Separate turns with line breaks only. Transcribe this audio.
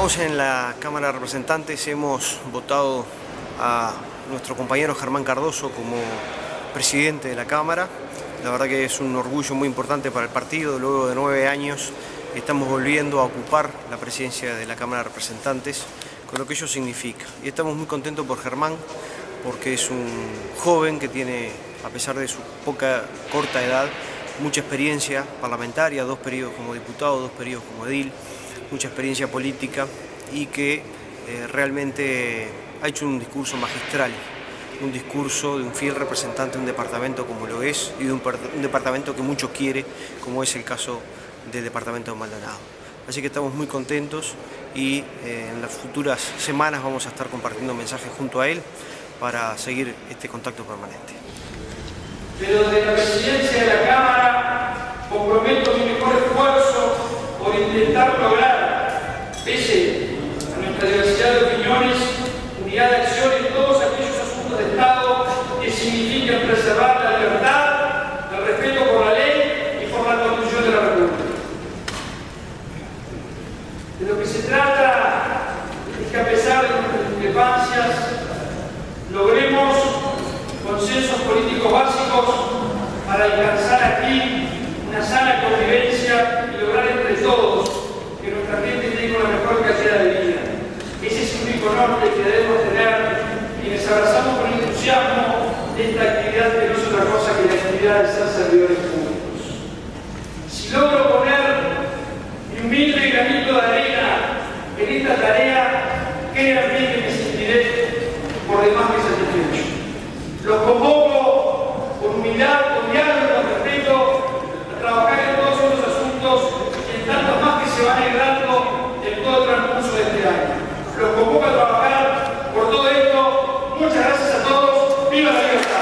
Estamos en la Cámara de Representantes, hemos votado a nuestro compañero Germán Cardoso como presidente de la Cámara. La verdad que es un orgullo muy importante para el partido, luego de nueve años estamos volviendo a ocupar la presidencia de la Cámara de Representantes, con lo que ello significa. Y estamos muy contentos por Germán, porque es un joven que tiene, a pesar de su poca, corta edad, mucha experiencia parlamentaria, dos periodos como diputado, dos periodos como edil, mucha experiencia política y que eh, realmente ha hecho un discurso magistral, un discurso de un fiel representante de un departamento como lo es y de un, departamento que mucho quiere, como es el caso del departamento de Maldonado. Así que estamos muy contentos y eh, en las futuras semanas vamos a estar compartiendo mensajes junto a él para seguir este contacto permanente.
Pero de la presidencia de la Cámara comprometo mi mejor esfuerzo por intentar lograr, pese a nuestra diversidad de opiniones, unidad de acción en todos aquellos asuntos de Estado que signifiquen preservar la libertad, el respeto por la ley y por la Constitución de la República. De lo que se trata es que a pesar de nuestras discrepancias, logremos consensos políticos básicos para alcanzar aquí una sana convivencia y lograr entre todos que nuestra gente tenga una mejor calidad de vida. Ese es un único norte que debemos tener quienes abrazamos con entusiasmo esta actividad que no es otra cosa que la actividad de ser servidores públicos. Si logro poner mi humilde de en esta tarea, créanme que me sentiré por demás que satisfecho. Los convoco con humildad, con diálogo, con respeto, a trabajar en todos estos asuntos y en tantos más que se van librando en todo el transcurso de este año. Los convoco a trabajar por todo esto. Muchas gracias a todos. ¡Viva la libertad!